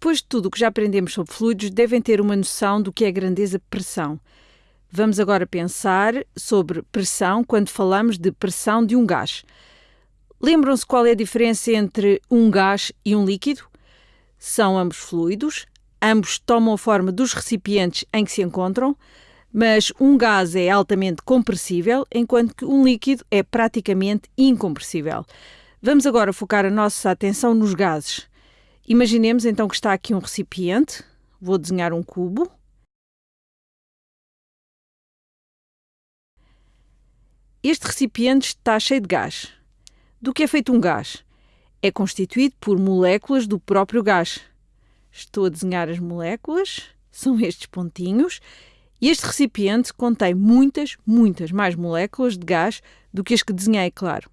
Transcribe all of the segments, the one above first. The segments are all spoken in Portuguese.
Depois de tudo o que já aprendemos sobre fluidos, devem ter uma noção do que é grandeza-pressão. Vamos agora pensar sobre pressão quando falamos de pressão de um gás. Lembram-se qual é a diferença entre um gás e um líquido? São ambos fluidos, ambos tomam a forma dos recipientes em que se encontram, mas um gás é altamente compressível, enquanto que um líquido é praticamente incompressível. Vamos agora focar a nossa atenção nos gases. Imaginemos então que está aqui um recipiente, vou desenhar um cubo. Este recipiente está cheio de gás. Do que é feito um gás? É constituído por moléculas do próprio gás. Estou a desenhar as moléculas, são estes pontinhos, e este recipiente contém muitas, muitas mais moléculas de gás do que as que desenhei, claro.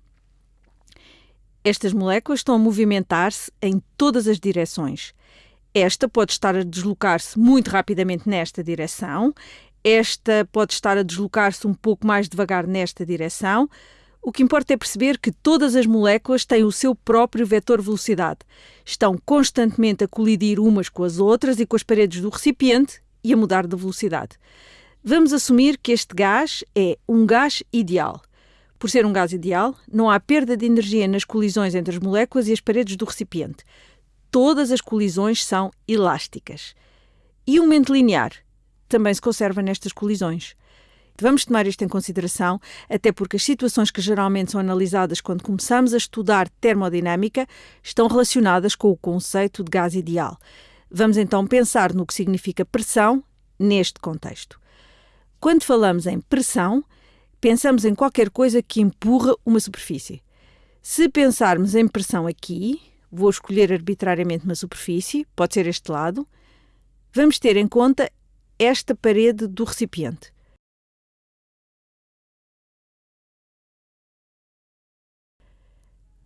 Estas moléculas estão a movimentar-se em todas as direções. Esta pode estar a deslocar-se muito rapidamente nesta direção, esta pode estar a deslocar-se um pouco mais devagar nesta direção. O que importa é perceber que todas as moléculas têm o seu próprio vetor velocidade. Estão constantemente a colidir umas com as outras e com as paredes do recipiente e a mudar de velocidade. Vamos assumir que este gás é um gás ideal. Por ser um gás ideal, não há perda de energia nas colisões entre as moléculas e as paredes do recipiente. Todas as colisões são elásticas. E o momento linear? também se conserva nestas colisões. Vamos tomar isto em consideração, até porque as situações que geralmente são analisadas quando começamos a estudar termodinâmica estão relacionadas com o conceito de gás ideal. Vamos então pensar no que significa pressão neste contexto. Quando falamos em pressão, pensamos em qualquer coisa que empurra uma superfície. Se pensarmos em pressão aqui, vou escolher arbitrariamente uma superfície, pode ser este lado, vamos ter em conta esta parede do recipiente.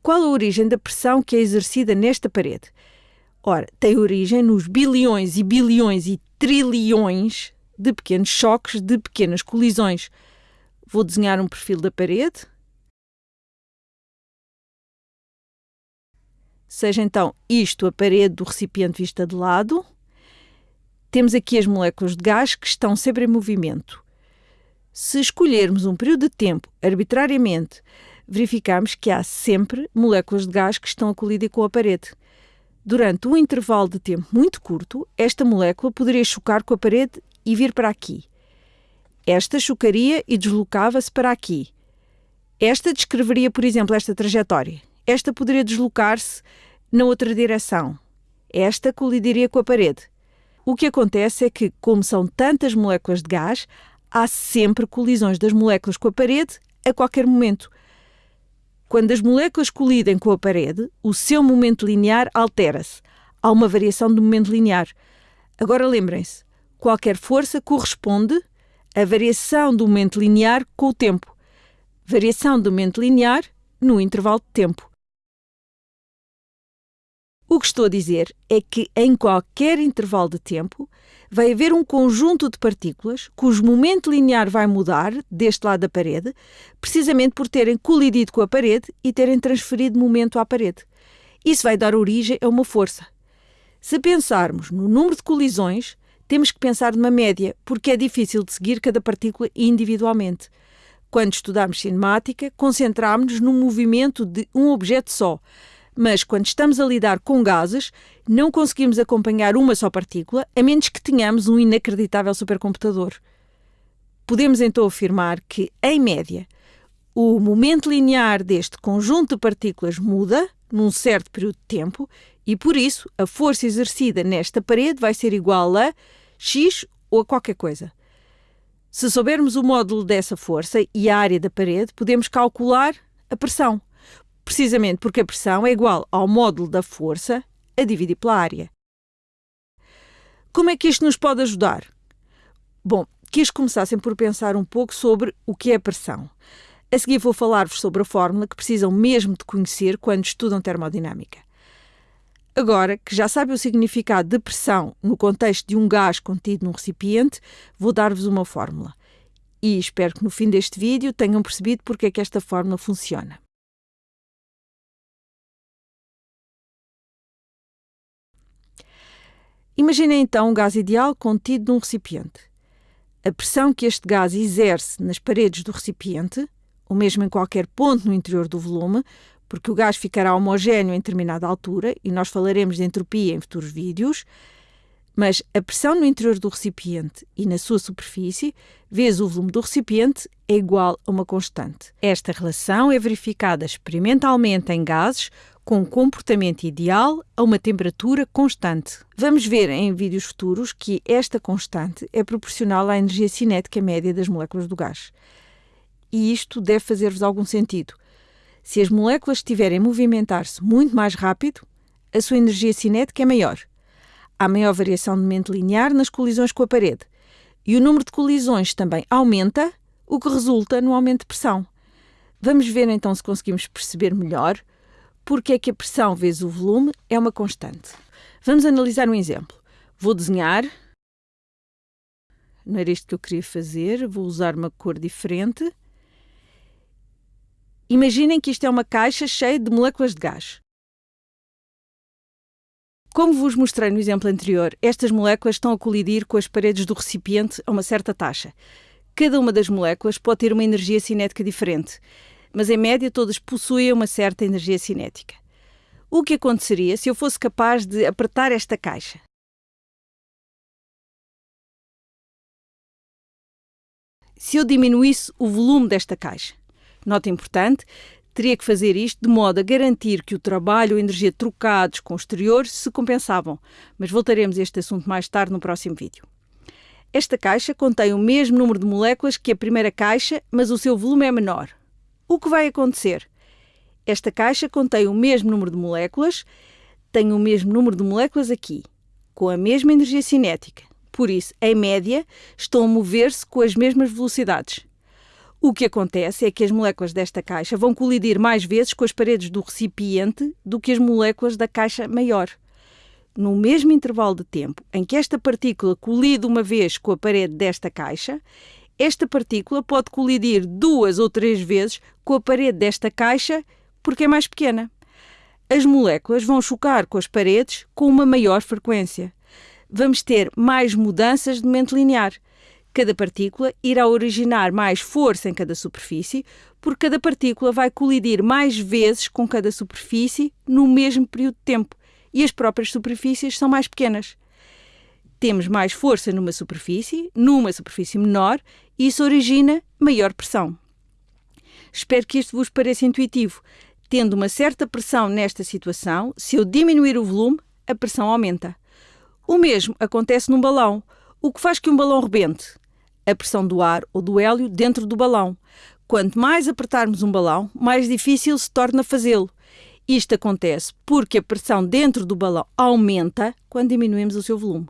Qual a origem da pressão que é exercida nesta parede? Ora, tem origem nos bilhões e bilhões e trilhões de pequenos choques, de pequenas colisões. Vou desenhar um perfil da parede. Seja então isto a parede do recipiente vista de lado temos aqui as moléculas de gás que estão sempre em movimento. Se escolhermos um período de tempo arbitrariamente, verificamos que há sempre moléculas de gás que estão a colidir com a parede. Durante um intervalo de tempo muito curto, esta molécula poderia chocar com a parede e vir para aqui. Esta chocaria e deslocava-se para aqui. Esta descreveria, por exemplo, esta trajetória. Esta poderia deslocar-se na outra direção. Esta colidiria com a parede. O que acontece é que, como são tantas moléculas de gás, há sempre colisões das moléculas com a parede a qualquer momento. Quando as moléculas colidem com a parede, o seu momento linear altera-se. Há uma variação do momento linear. Agora lembrem-se, qualquer força corresponde à variação do momento linear com o tempo. Variação do momento linear no intervalo de tempo. O que estou a dizer é que em qualquer intervalo de tempo vai haver um conjunto de partículas cujo momento linear vai mudar deste lado da parede, precisamente por terem colidido com a parede e terem transferido momento à parede. Isso vai dar origem a uma força. Se pensarmos no número de colisões, temos que pensar numa média, porque é difícil de seguir cada partícula individualmente. Quando estudamos cinemática, concentramos-nos no movimento de um objeto só mas quando estamos a lidar com gases, não conseguimos acompanhar uma só partícula, a menos que tenhamos um inacreditável supercomputador. Podemos então afirmar que, em média, o momento linear deste conjunto de partículas muda num certo período de tempo e, por isso, a força exercida nesta parede vai ser igual a x ou a qualquer coisa. Se soubermos o módulo dessa força e a área da parede, podemos calcular a pressão precisamente porque a pressão é igual ao módulo da força a dividir pela área. Como é que isto nos pode ajudar? Bom, quis começassem por pensar um pouco sobre o que é pressão. A seguir vou falar-vos sobre a fórmula que precisam mesmo de conhecer quando estudam termodinâmica. Agora que já sabem o significado de pressão no contexto de um gás contido num recipiente, vou dar-vos uma fórmula. E espero que no fim deste vídeo tenham percebido porque é que esta fórmula funciona. Imaginem então um gás ideal contido num recipiente. A pressão que este gás exerce nas paredes do recipiente, ou mesmo em qualquer ponto no interior do volume, porque o gás ficará homogéneo em determinada altura, e nós falaremos de entropia em futuros vídeos, mas a pressão no interior do recipiente e na sua superfície, vezes o volume do recipiente, é igual a uma constante. Esta relação é verificada experimentalmente em gases com um comportamento ideal a uma temperatura constante. Vamos ver em vídeos futuros que esta constante é proporcional à energia cinética média das moléculas do gás. E isto deve fazer-vos algum sentido. Se as moléculas estiverem a movimentar-se muito mais rápido, a sua energia cinética é maior há maior variação de momento linear nas colisões com a parede. E o número de colisões também aumenta, o que resulta no aumento de pressão. Vamos ver então se conseguimos perceber melhor porque é que a pressão vezes o volume é uma constante. Vamos analisar um exemplo. Vou desenhar. Não era isto que eu queria fazer, vou usar uma cor diferente. Imaginem que isto é uma caixa cheia de moléculas de gás. Como vos mostrei no exemplo anterior, estas moléculas estão a colidir com as paredes do recipiente a uma certa taxa. Cada uma das moléculas pode ter uma energia cinética diferente, mas em média todas possuem uma certa energia cinética. O que aconteceria se eu fosse capaz de apertar esta caixa? Se eu diminuísse o volume desta caixa. Nota importante, teria que fazer isto de modo a garantir que o trabalho e a energia trocados com o exterior se compensavam, mas voltaremos a este assunto mais tarde no próximo vídeo. Esta caixa contém o mesmo número de moléculas que a primeira caixa, mas o seu volume é menor. O que vai acontecer? Esta caixa contém o mesmo número de moléculas, tem o mesmo número de moléculas aqui, com a mesma energia cinética. Por isso, em média, estão a mover-se com as mesmas velocidades. O que acontece é que as moléculas desta caixa vão colidir mais vezes com as paredes do recipiente do que as moléculas da caixa maior. No mesmo intervalo de tempo em que esta partícula colide uma vez com a parede desta caixa, esta partícula pode colidir duas ou três vezes com a parede desta caixa porque é mais pequena. As moléculas vão chocar com as paredes com uma maior frequência. Vamos ter mais mudanças de momento linear Cada partícula irá originar mais força em cada superfície, porque cada partícula vai colidir mais vezes com cada superfície no mesmo período de tempo e as próprias superfícies são mais pequenas. Temos mais força numa superfície, numa superfície menor, e isso origina maior pressão. Espero que isto vos pareça intuitivo. Tendo uma certa pressão nesta situação, se eu diminuir o volume, a pressão aumenta. O mesmo acontece num balão. O que faz que um balão rebente? A pressão do ar ou do hélio dentro do balão. Quanto mais apertarmos um balão, mais difícil se torna fazê-lo. Isto acontece porque a pressão dentro do balão aumenta quando diminuímos o seu volume.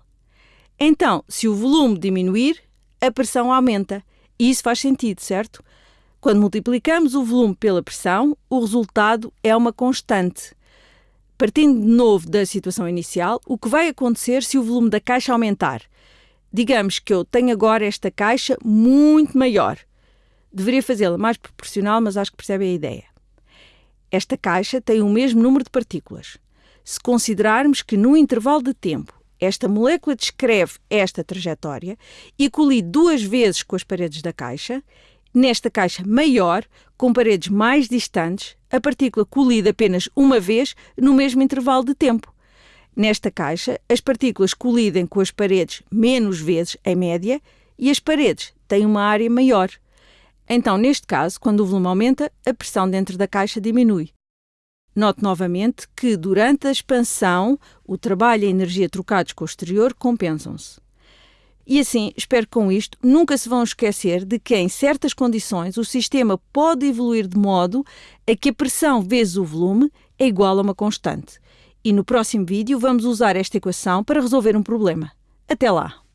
Então, se o volume diminuir, a pressão aumenta. E isso faz sentido, certo? Quando multiplicamos o volume pela pressão, o resultado é uma constante. Partindo de novo da situação inicial, o que vai acontecer se o volume da caixa aumentar? Digamos que eu tenho agora esta caixa muito maior. Deveria fazê-la mais proporcional, mas acho que percebem a ideia. Esta caixa tem o mesmo número de partículas. Se considerarmos que no intervalo de tempo esta molécula descreve esta trajetória e colide duas vezes com as paredes da caixa, nesta caixa maior, com paredes mais distantes, a partícula colide apenas uma vez no mesmo intervalo de tempo. Nesta caixa, as partículas colidem com as paredes menos vezes em média e as paredes têm uma área maior. Então, neste caso, quando o volume aumenta, a pressão dentro da caixa diminui. Note novamente que, durante a expansão, o trabalho e a energia trocados com o exterior compensam-se. E assim, espero que com isto nunca se vão esquecer de que, em certas condições, o sistema pode evoluir de modo a que a pressão vezes o volume é igual a uma constante e no próximo vídeo vamos usar esta equação para resolver um problema. Até lá!